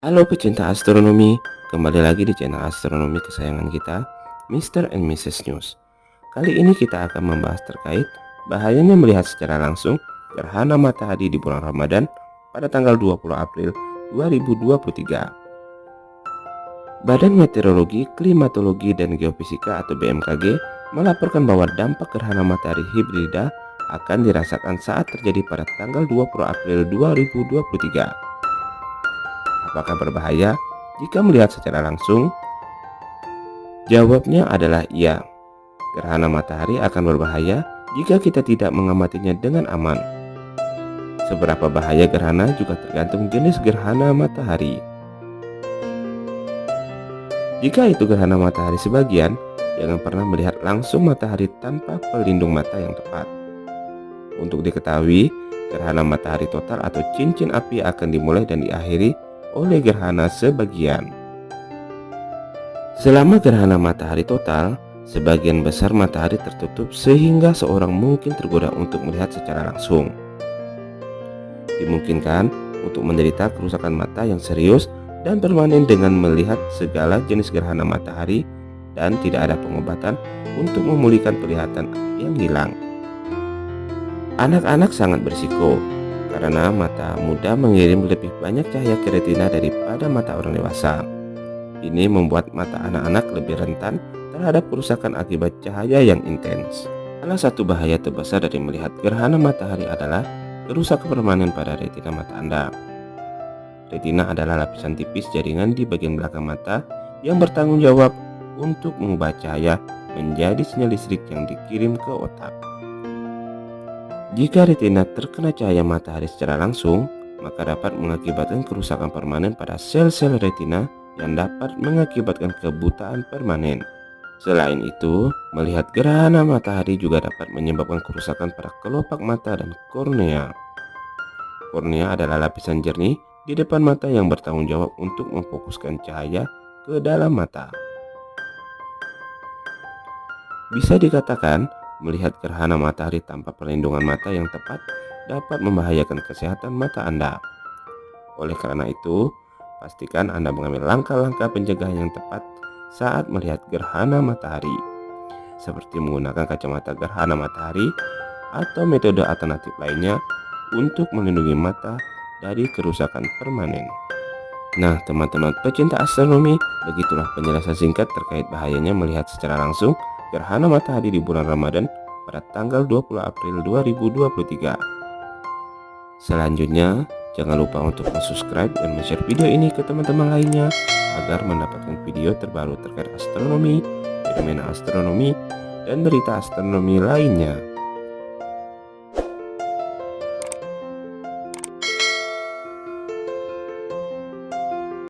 Halo pecinta astronomi, kembali lagi di channel astronomi kesayangan kita, Mr. and Mrs. News. Kali ini kita akan membahas terkait bahayanya melihat secara langsung gerhana matahari di bulan Ramadan pada tanggal 20 April 2023. Badan Meteorologi, Klimatologi, dan Geofisika atau BMKG melaporkan bahwa dampak gerhana matahari hibrida akan dirasakan saat terjadi pada tanggal 20 April 2023 apakah berbahaya jika melihat secara langsung? Jawabnya adalah iya. Gerhana matahari akan berbahaya jika kita tidak mengamatinya dengan aman. Seberapa bahaya gerhana juga tergantung jenis gerhana matahari. Jika itu gerhana matahari sebagian, jangan pernah melihat langsung matahari tanpa pelindung mata yang tepat. Untuk diketahui, gerhana matahari total atau cincin api akan dimulai dan diakhiri oleh gerhana sebagian. Selama gerhana matahari total, sebagian besar matahari tertutup sehingga seorang mungkin tergoda untuk melihat secara langsung. Dimungkinkan untuk menderita kerusakan mata yang serius dan permanen dengan melihat segala jenis gerhana matahari dan tidak ada pengobatan untuk memulihkan penglihatan yang hilang. Anak-anak sangat berisiko karena mata muda mengirim lebih banyak cahaya ke retina daripada mata orang dewasa. Ini membuat mata anak-anak lebih rentan terhadap kerusakan akibat cahaya yang intens. Salah satu bahaya terbesar dari melihat gerhana matahari adalah kerusakan permanen pada retina mata Anda. Retina adalah lapisan tipis jaringan di bagian belakang mata yang bertanggung jawab untuk mengubah cahaya menjadi sinyal listrik yang dikirim ke otak. Jika retina terkena cahaya matahari secara langsung, maka dapat mengakibatkan kerusakan permanen pada sel-sel retina yang dapat mengakibatkan kebutaan permanen. Selain itu, melihat gerhana matahari juga dapat menyebabkan kerusakan pada kelopak mata dan kornea. Kornea adalah lapisan jernih di depan mata yang bertanggung jawab untuk memfokuskan cahaya ke dalam mata. Bisa dikatakan, Melihat gerhana matahari tanpa perlindungan mata yang tepat dapat membahayakan kesehatan mata Anda. Oleh karena itu, pastikan Anda mengambil langkah-langkah pencegahan yang tepat saat melihat gerhana matahari, seperti menggunakan kacamata gerhana matahari atau metode alternatif lainnya untuk melindungi mata dari kerusakan permanen. Nah, teman-teman pecinta astronomi, begitulah penjelasan singkat terkait bahayanya melihat secara langsung gerhana matahari di bulan Ramadan pada tanggal 20 April 2023. Selanjutnya, jangan lupa untuk subscribe dan share video ini ke teman-teman lainnya agar mendapatkan video terbaru terkait astronomi, fenomena astronomi, dan berita astronomi lainnya.